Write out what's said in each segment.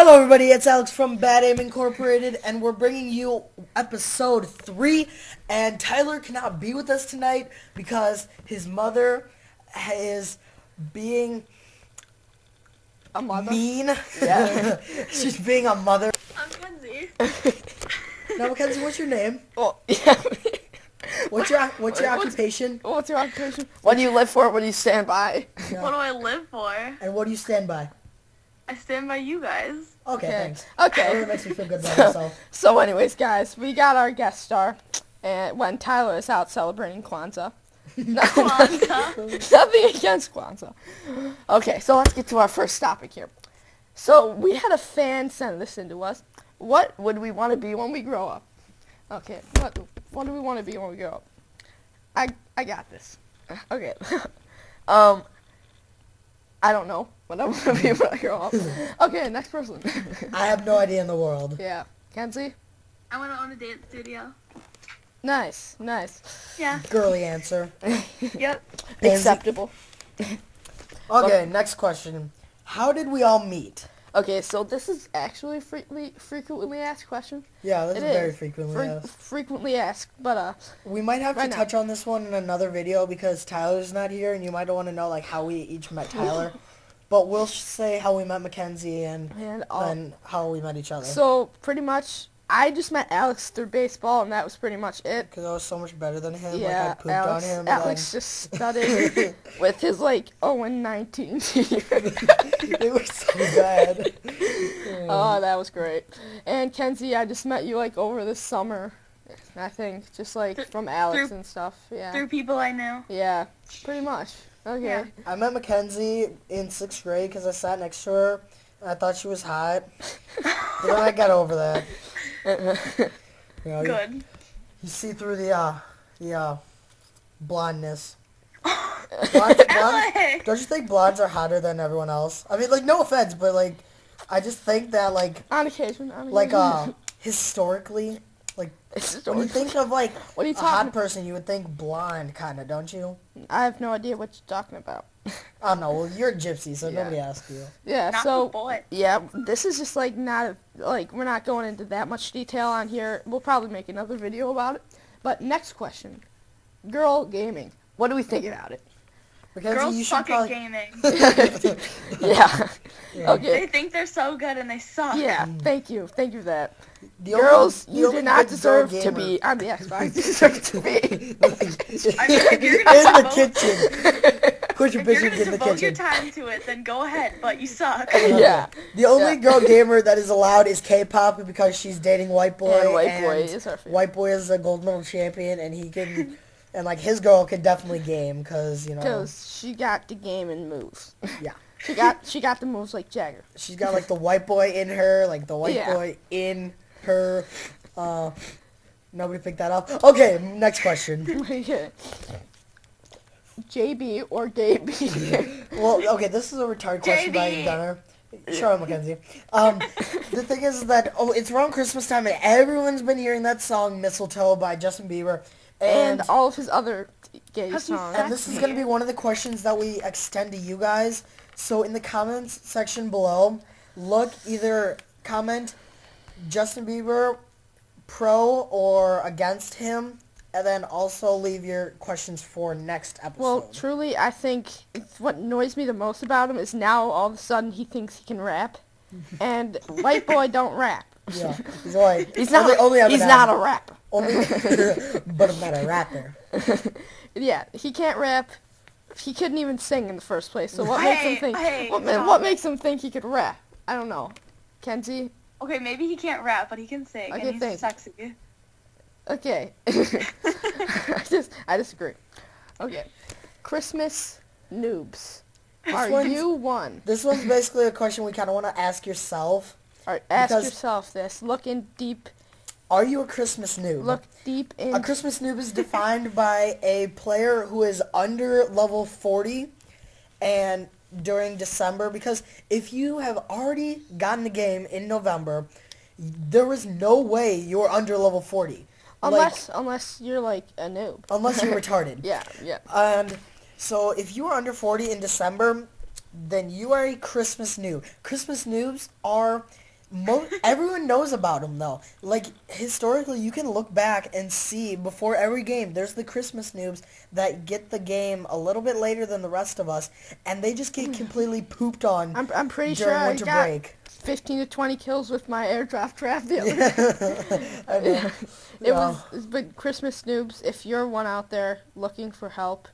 Hello, everybody. It's Alex from Bad Aim Incorporated, and we're bringing you episode three. And Tyler cannot be with us tonight because his mother is being A mother. mean. Yeah. She's being a mother. I'm Kenzie. Now, Mackenzie, what's your name? Well, yeah. What's your What's your What's- occupation? What's your occupation? What do you live for? What do you stand by? Yeah. What do I live for? And what do you stand by? I stand by you guys. Okay, Okay. thanks. That really makes me feel good about myself. So, anyways, guys, we got our guest star, and when Tyler is out celebrating Kwanzaa. Kwanzaa. Nothing against Kwanzaa. Okay, so let's get to our first topic here. So we had a fan send this in to us. What would we want to be when we grow up? Okay, what what do we want to be when we grow up? I I got this. Okay. um I don't know what I want to be when I grow up. Okay, next person. I have no idea in the world. yeah. Kenzie? I want to own a dance studio. Nice, nice. Yeah. Girly answer. Yep. Acceptable. Okay, next question. How did we all meet? Okay, so this is actually frequently frequently asked question. Yeah, this It is very frequently Fre- asked. frequently asked, but uh, We might have Right to now. touch on this one in another video because Tyler's not here, and you might want to know like how we each met Tyler. but we'll say how we met Mackenzie and and and how we met each other. So pretty much, I just met Alex through baseball, and that was pretty much it. because I was so much better than him. yeah, like I pooped Alex. on him. Alex just studied with his like 0 and 19 team. it was so bad. oh, that was great. And Kenzie, I just met you like over the summer. I think just like Th- from Alex through- and stuff. Yeah. Through people I knew. Yeah, pretty much. Okay. Yeah. I met Mackenzie in sixth grade because I sat next to her. And I thought she was hot, but then I got over that. You, know, Good. you see through the uh, the uh, blondness. Blondes, blondes, don't you think blondes are hotter than everyone else? I mean, like, no offense, but like, I just think that like, on occasion. On like, uh, historically, like, It's when you think of like What are you a hot person, you would think blonde, kind of, don't you? I have no idea what you're talking about. I don't know. Well, you're a gypsy, so Yeah. nobody asked you. Yeah, Not so the boy. yeah, this is just like not a, like we're not going into that much detail on here. We'll probably make another video about it. But next question, girl gaming. What do we think about it? Mackenzie, Girls you should suck probably. at gaming. yeah. Yeah. Okay. They think they're so good and they suck. Yeah. Thank you. Thank you for that. The Girls, only- you only do not deserve to be on the Xbox. You deserve to be. I mean, if you're gonna in the kitchen. Put your If you're bitch gonna in the devote your time to it, then go ahead, but you suck. yeah. The only Yeah. girl gamer that is allowed is K-pop because she's dating White Boy. And White and Boy is our favorite. White Boy is a gold medal champion, and he can, and like his girl can definitely game because you know Because she got the game and moves. Yeah. She got she got the moves like Jagger. she's got like the White Boy in her, like the White Yeah. Boy in her. Uh, nobody picked that up. Okay, next question. Yeah. JB or Gaby. Well, okay, this is a retarded question by JB. Gunner. Shut up, Mackenzie. Um, the thing is that oh, it's around Christmas time, and everyone's been hearing that song "Mistletoe" by Justin Bieber, and and all of his other gay songs. and this is gonna be one of the questions that we extend to you guys. So in the comments section below, look either comment Justin Bieber pro or against him, and then also leave your questions for next episode. Well, truly, I think it's what annoys me the most about him is now all of a sudden he thinks he can rap, and white boy don't rap. yeah, he's like He's not. only, only he's Eminem. not a rapper. Only, but I'm not a rapper. Yeah, he can't rap. He couldn't even sing in the first place. So what makes him think? hey, what, ma- what makes him think he could rap? I don't know. Kenzie. Okay, maybe he can't rap, but he can sing, Okay, and he's thanks. sexy. Okay. I just I disagree. Okay. Christmas noobs. Are you one? This one's basically a question we kind of want to ask yourself. Alright, ask Because- yourself this. Look in deep Are you a Christmas noob? look deep in A Christmas noob is defined by a player who is under level 40 and during December because if you have already gotten the game in November, there is no way you're under level 40. Unless unless you're like a noob. Unless you're retarded. Yeah, yeah. And so if you are under 40 in December, then you are a Christmas noob. Christmas noobs are Mo- everyone knows about them though. Like historically, you can look back and see before every game. There's the Christmas noobs that get the game a little bit later than the rest of us, and they just get mm. completely pooped on I'm, I'm pretty during sure I winter got break. 15 to 20 kills with my airdrop trap the other day. I. It Yeah. was, but Christmas noobs, if you're one out there looking for help,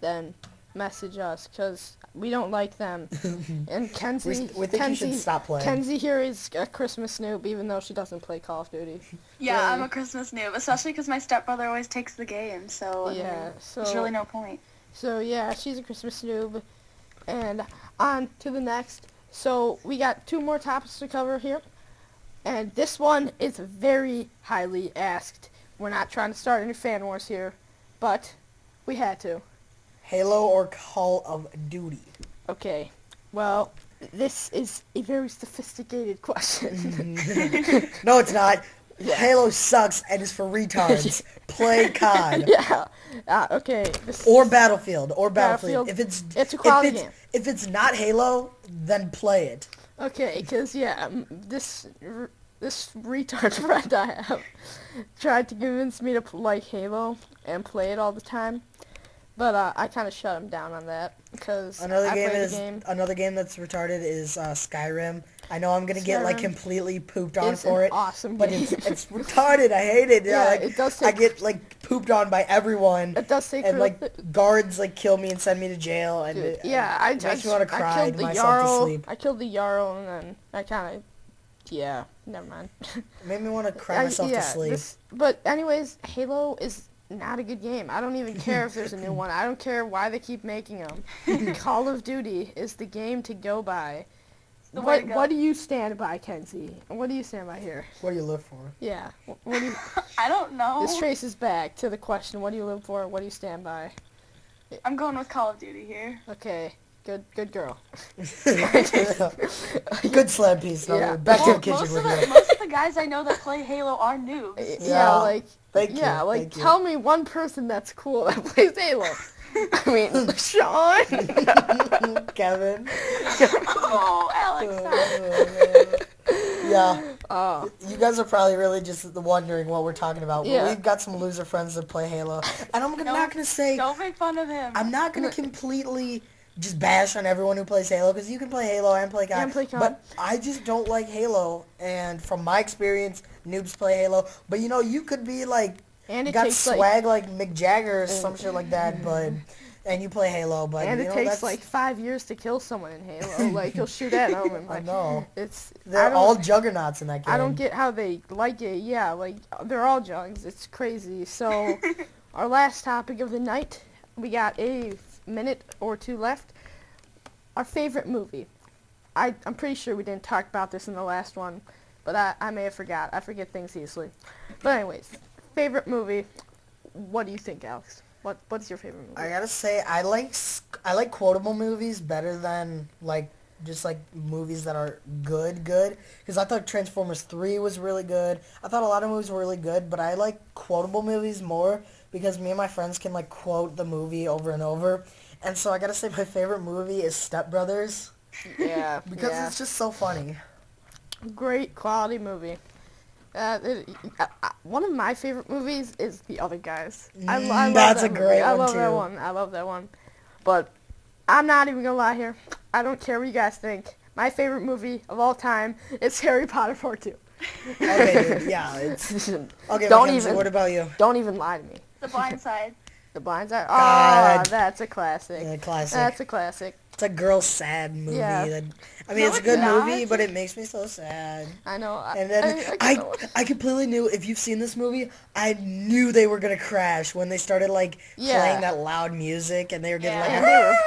then message us because we don't like them. And Kenzie, We, we think Kenzie, you should stop playing. Kenzie here is a Christmas noob, even though she doesn't play Call of Duty. Yeah, Really? I'm a Christmas noob, especially because my stepbrother always takes the game, so I mean, Yeah, so there's really no point. so yeah, she's a Christmas noob. And on to the next. So we got two more topics to cover here, and this one is very highly asked. We're not trying to start any fan wars here, but we had to. Halo or Call of Duty? Okay. Well, this is a very sophisticated question. Mm-hmm. no, it's not. Yeah. Halo sucks and is for retards. Play COD. yeah. Uh, okay. This Or Battlefield, or Battlefield. Battlefield. If it's It's a quality if it's, game. If it's not Halo, then play it. Okay, because yeah, um, this this retard friend I have tried to convince me to like Halo and play it all the time, but uh, I kind of shut him down on that because Another I game is the game. another game that's retarded is uh, Skyrim. I know I'm gonna get like completely pooped on It's for it, awesome but it's it's retarded. I hate it. Yeah, like, it does I get like pooped on by everyone, it does take and like guards like kill me and send me to jail, and Dude, it, yeah, I, I, me want to I cry killed the myself Jarl. to sleep. I killed the Jarl and then I kind of, yeah, never mind. It made me want to cry I- myself yeah, to sleep. this- but anyways, Halo is not a good game. I don't even care if there's a new one. I don't care why they keep making them. Call of Duty is the game to go by. The way what to go. what do you stand by, Kenzie? What do you stand by here? What do you live for? Yeah. wh- What do you, I don't know. this traces back to the question: What do you live for? What do you stand by? I'm going with Call of Duty here. Okay. Good. Good girl. Good slab piece. No, Yeah. Back to Well, the kitchen most, with of the, you. most of the guys I know that play Halo are noobs. Yeah, Yeah. like Thank you. yeah, like thank you. tell me one person that's cool that plays Halo. I mean, Sean. Kevin. oh, Alex. Oh, yeah, Oh, you guys are probably really just wondering what we're talking about. but Yeah. We've got some loser friends that play Halo, and I'm gonna, Don't- not gonna say Don't make fun of him. I'm not gonna completely just bash on everyone who plays Halo because you can play Halo and play COD. And play COD. But I just don't like Halo, and from my experience, noobs play Halo. But you know, you could be like and it got takes like swag like, Mick Jagger or some shit like that, but and you play Halo, but and you it know, takes that's, like five years to kill someone in Halo. like you'll shoot at them and I know it's they're all juggernauts in that game. I don't get how they like it. Yeah, like they're all jugs. It's crazy. So our last topic of the night, we got a minute or two left. Our favorite movie. I I'm pretty sure we didn't talk about this in the last one, but I I may have forgot. I forget things easily. But anyways, favorite movie. What do you think, Alex? What what's your favorite movie? I gotta say, I like I like quotable movies better than like just like movies that are good, good. Because I thought Transformers Three was really good. I thought a lot of movies were really good, but I like quotable movies more because me and my friends can like quote the movie over and over. And so I gotta say, my favorite movie is Step Brothers yeah, because yeah. it's just so funny. great quality movie. Uh, it, uh, uh, one of my favorite movies is The Other Guys. I, lo- I Mm, That's that a movie. great I one, love that one. I love that one. But I'm not even gonna lie here. I don't care what you guys think. My favorite movie of all time is Harry Potter Part Two. Okay, dude, yeah. It's, okay, Don't Mackenzie, even- what about you? Don't even lie to me. The Blind Side. The Blind Side. God. Oh, that's a classic. Yeah, classic. That's a classic. It's a girl sad movie. Yeah. That, I mean, No, it's a good not. movie, but it makes me so sad. I know. I, And then I, I, I. I, completely knew if you've seen this movie, I knew they were gonna crash when they started like Yeah. playing that loud music and they were getting Yeah. and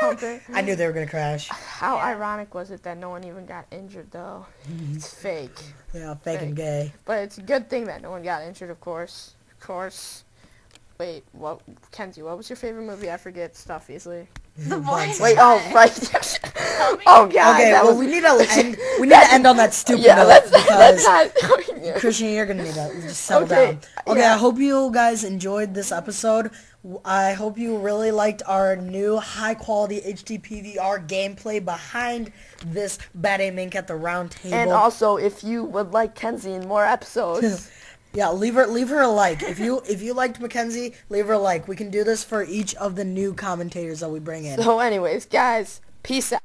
like. they were pumping. I knew they were gonna crash. How Yeah. ironic was it that no one even got injured though? It's fake. Yeah, fake and gay. But it's a good thing that no one got injured, of course. Of course. Wait, what, Kenzie? What was your favorite movie? I forget stuff easily. The Blind Wait, Wait, oh right. Oh god. Okay, well was, we need to end. We need to end on that stupid yeah. note Let's, because let's not. Christian, you're gonna need to just settle Okay, down. Okay, yeah. I hope you guys enjoyed this episode. I hope you really liked our new high quality HD PVR gameplay behind this Bad Aim Inc at the round table. And also, if you would like Kenzie in more episodes, yeah, leave her leave her a like. If you if you liked Mackenzie, leave her a like. We can do this for each of the new commentators that we bring in. so anyways, guys, peace out.